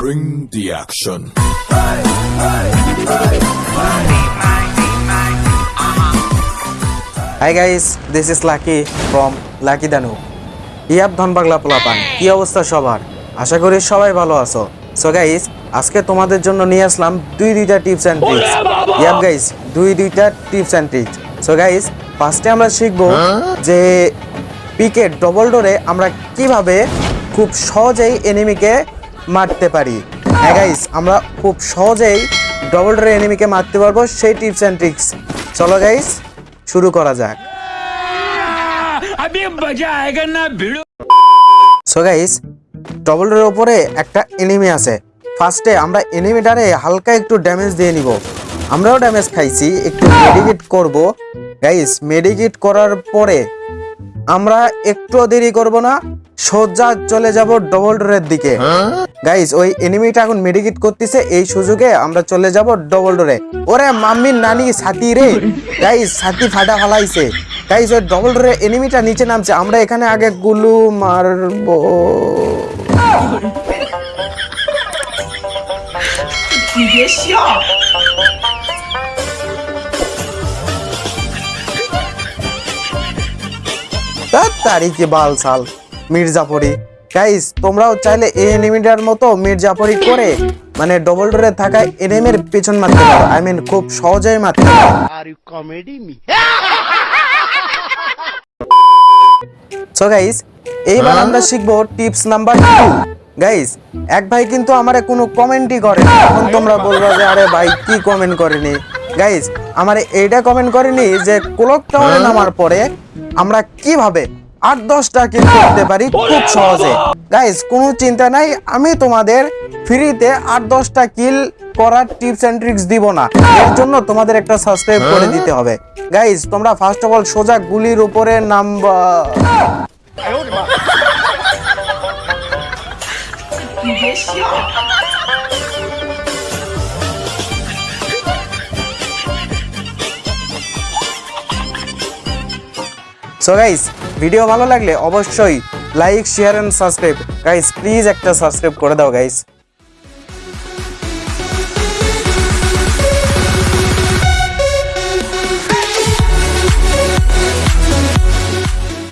Bring the action. Hi guys this is Lucky from Lucky Danu ইয়াব ধন বাংলা পোলাপান কি অবস্থা সবার? আশা করি সবাই ভালো আছো। সো গাইস আজকে তোমাদের জন্য নিয়ে আসলাম দুই দুইটা টিপস অ্যান্ড ট্রিক্স ইয়াব গাইস দুই দুইটা tips and tricks so guys ফার্স্টে আমরা শিখব যে পিকে ডবল ডোরে আমরা কীভাবে খুব সহজেই এনিমিকে মারতে পারি। হ্যাঁ গাইস আমরা খুব সহজেই ডবল ডোর এনিমিকে মারতে পারব সেই টিপস অ্যান্ড ট্রিক্স চলো গাইস শুরু করা যাক। সো গাইস ডবল ডোরের ওপরে একটা এনিমি আছে। ফার্স্টে আমরা এনিমিটারে হালকা একটু ড্যামেজ দিয়ে নিব। আমরাও ড্যামেজ খাইছি একটু মেডিকেট করব। গাইস মেডিকেট করার পরে আমরা একটু দেরি করব না। সোজা চলে যাব ডবল ডোরের দিকে গাইস ওই এনিমিটা এখন মেডিকেট করতেছে এই সুযোগে আমরা চলে যাব ডবল ডোরে ওরে মাম্মির নানি ছাতি রে। গাইস ছাতি ফাটা ফালাইছে। গাইস ওই ডবল ডোরে এনিমিটা নিচে নামছে। আমরা এখানে আগে গুলু মারবো। তারিখে বাল সাল। মির্জাফরি গাইস তোমরাও চাইলে এই এনিমিটার মতো মির্জাফরি করে মানে ডবল ডোরে থাকা এনিমির পেছন মারতে পারো। আই মিন খুব সহজেই মারতে পারো। Are you comedy me? So guys এইবার আমরা শিখব টিপস নাম্বার টু গাইস এক ভাই কিন্তু আমারে কোনো কমেন্টই করে না। এখন তোমরা বলবা যে আরে ভাই কি কমেন্ট করেনি? গাইস আমারে এইটা কমেন্ট করেনি যে ক্লক টাওয়ারে নামার পরে আমরা কীভাবে আট দশটা কিল করতে পারি খুব সহজে। গাইস কোনো চিন্তা নাই, আমি তোমাদের ফ্রিতে আট দশটা কিল করার টিপস অ্যান্ড ট্রিক্স দিব না। এর জন্য তোমাদের একটা সাবস্ক্রাইব করে দিতে হবে। গাইস তোমরা ফার্স্ট অফ অল সোজা গুলির উপরে নামবা। সো গাইস ভিডিও ভালো লাগলে অবশ্যই like share and subscribe guys please একটা সাবস্ক্রাইব করে দাও গাইস